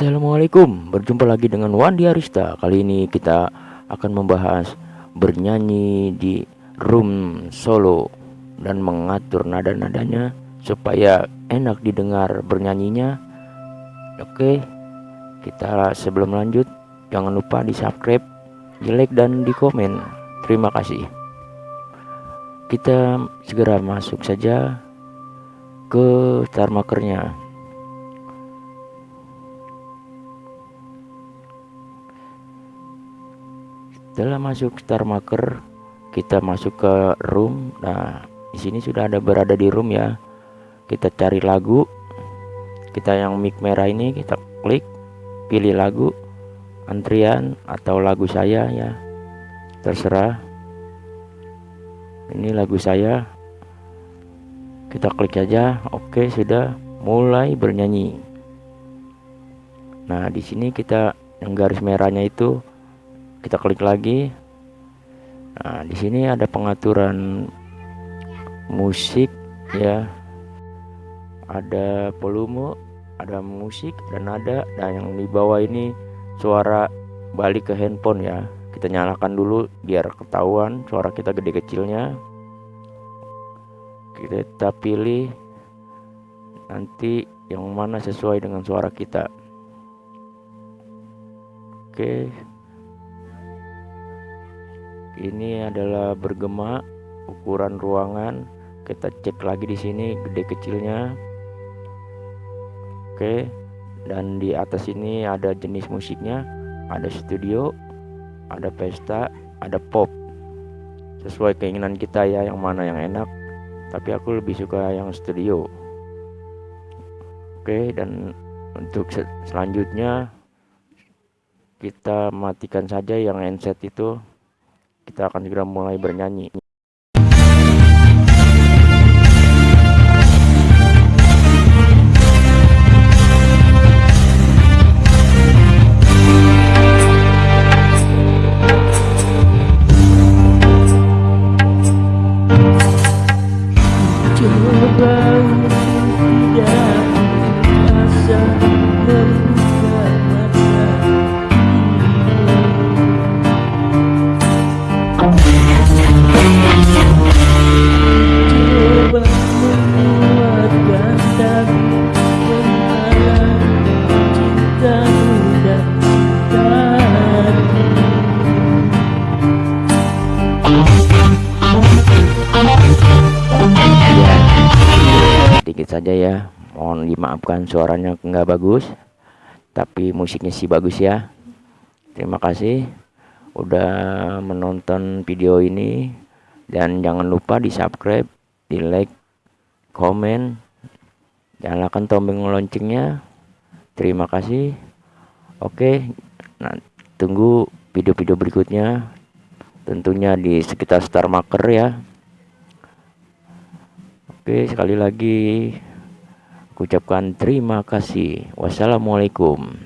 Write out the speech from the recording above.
Assalamualaikum. Berjumpa lagi dengan Wandi Arista. Kali ini kita akan membahas Bernyanyi di room solo Dan mengatur nada-nadanya Supaya enak didengar bernyanyinya. Oke Kita sebelum lanjut Jangan lupa di subscribe Di like dan di komen Terima kasih. Kita segera masuk saja Ke star setelah masuk star marker kita masuk ke room. Nah di sini sudah ada berada di room ya. Kita cari lagu. Kita yang mic merah ini kita klik pilih lagu antrian atau lagu saya ya. Terserah. Ini lagu saya. Kita klik saja oke sudah. Mulai bernyanyi. Nah di sini kita yang garis merahnya itu kita klik lagi. Nah di sini ada pengaturan musik ya. Ada volume ada musik dan nada dan yang di bawah ini suara balik ke handphone ya. Kita nyalakan dulu biar ketahuan suara kita gede kecilnya. Kita pilih nanti yang mana sesuai dengan suara kita. Oke ini adalah bergema ukuran ruangan. Kita cek lagi di sini gede kecilnya. Oke dan di atas ini ada jenis musiknya. Ada studio ada pesta ada pop. Sesuai keinginan kita ya yang mana yang enak. Tapi aku lebih suka yang studio. Oke dan untuk selanjutnya kita matikan saja yang handset itu kita akan segera mulai bernyanyi saja ya. Mohon dimaafkan suaranya nggak bagus tapi musiknya sih bagus ya. Terima kasih udah menonton video ini dan jangan lupa di subscribe di like komen nyalakan tombol loncengnya. Terima kasih. Oke nah tunggu video-video berikutnya tentunya di sekitar star marker ya Oke, sekali lagi ucapkan terima kasih. Wassalamualaikum.